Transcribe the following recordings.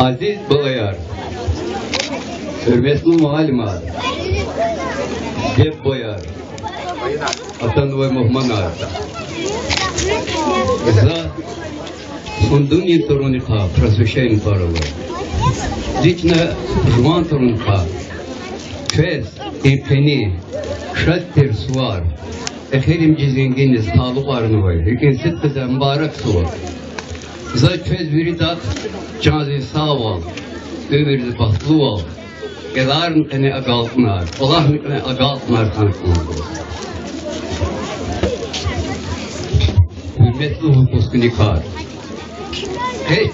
Aziz Balayar, hürmetli muallimat, Cep Boyar, Atan ve Muhmanar, za funduni torunika, prasvešení parovo. Lične žvan torunika, Fes, İpeni, Şattir Ekerim varını var. Hükin sıtkı mübarek suvar. Za çöz biri dat, canı sağ ol, ömürlü bahtlı ol. Geların ene agaltnar, Allah'ın ene agaltnar kanıtlar. Hürmetli hukuk nikah. Hiç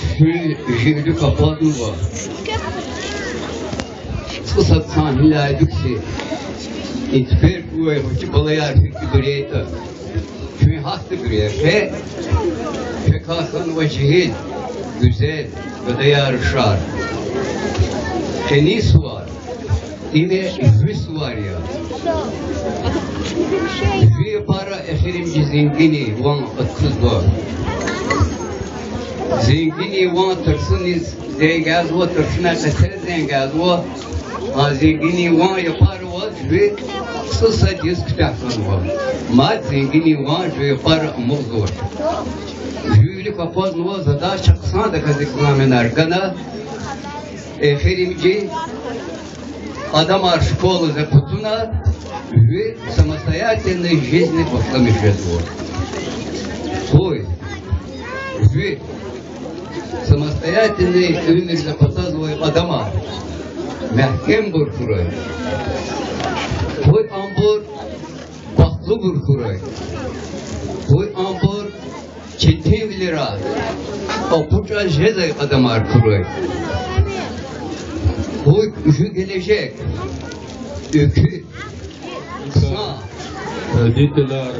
jüri kapatın var. Fırsat sahneler yüksek. İtfer bu ev ki balayar fikri bireyta. Çünkü hastı birey. Ve fekahın ve cihil güzel ve de yarışar. Tenis var. Yine hüs var ya. Hüye para eferimci zengini van atkız var. Zengini van tırsınız zengaz var tırsına keser zengaz var. Ha zengini van yapar var ve sısa diz kitaplar var. Mad zengini van ve yapar amur zor. Jüri kapaz nuva zada çaksana da kazıklamen arkana. Eferimci адам школы запутуна и самостоятельной жизни пошламишествует. Ой, вы самостоятельный өмір запасазывай адама. Məhkəm qurxuru. Qoy ambur baxlı qurxuru. Qoy ambur çetin lira. Apuca jede adam arkuru. Qoy üşü gelecek. Ökü. Kısa. Diteler,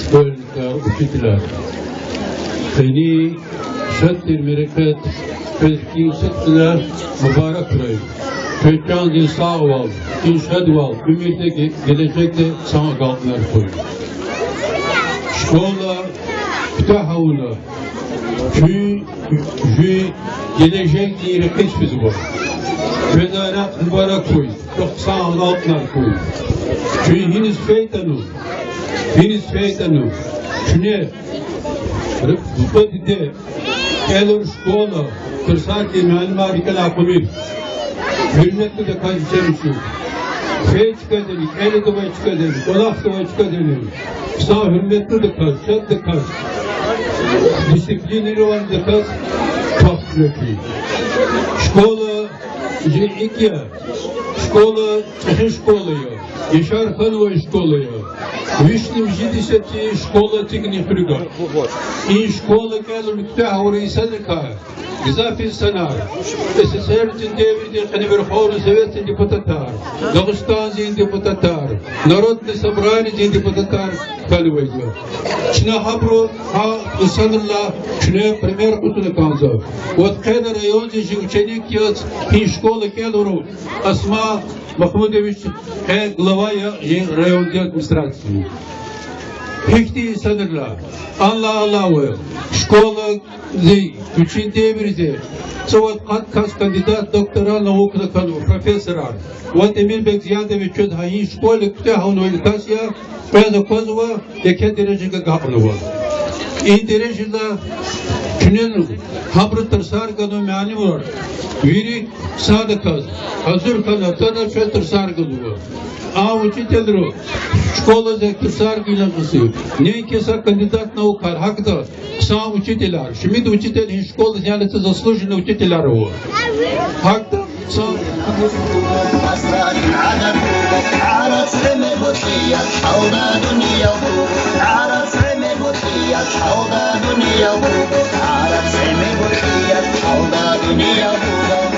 şkolnikler, uçitler. Seni şattir mereket feskin sıktılar, mübarek kırayım. Kökkan din sağ ol, şad ol, ümidde gelecekte sana kalkınlar koy. Şkola, kütahavuna, şu, şu gelecek diyeri keşfiz var. Vezaret mübarek koy, çok sağ kalkınlar koy. Şu hiniz feytanu, hiniz feytanu, şu ne? Rıfkı'da Elur školo, kur sakė menimą reikalakomis. Milletli de kalitemiz Şey çıkadırız, eli duva çıkadırız, dolap duva çıkadırız. Sağ hürmetli de kal, sen de kal. Disiplinli olan da kal, çok sürekli. Şkola, iki, şkola, çıkış şkola yok. Yaşar Hanova şkola yok. Вишнім жидесяті школа тигні хрюга. И школа кәлі мүктәһ урейсәнікә. Гизафи Санар, СССР Дендевиди Ханиберхору Совета депутатар, Дагыстан Зин депутатар, Народный собрание Зин депутатар Калвейдер. Чина Хабру Ха Усанрла, Чина Пример Кутуна Канза. Вот Кеда район Зин ученик Яц, Хин школы Келуру, Асма Махмудович е глава я район администрации. Hiçbir insanlarla Allah Allah ve şkola zi üçün devirdi. Sıvat kat kas kandidat doktora naukuna kanu professorar. Vat Emir Bek Ziyadeviç çöz hayin şkola küte havunu edukasya Peza kozva yeke derecege gapını var. İyi derecede Tünel habru tırsar kanu meani var. Viri sadıkaz. Hazır kana tana şöyle tırsar kanu var а учителю школада кысар гыйланысы. Нейке са кандидат наук хакда са учителя. Шмид учитель ин школы снялится заслуженный учителя его. Хакда са Altyazı M.K.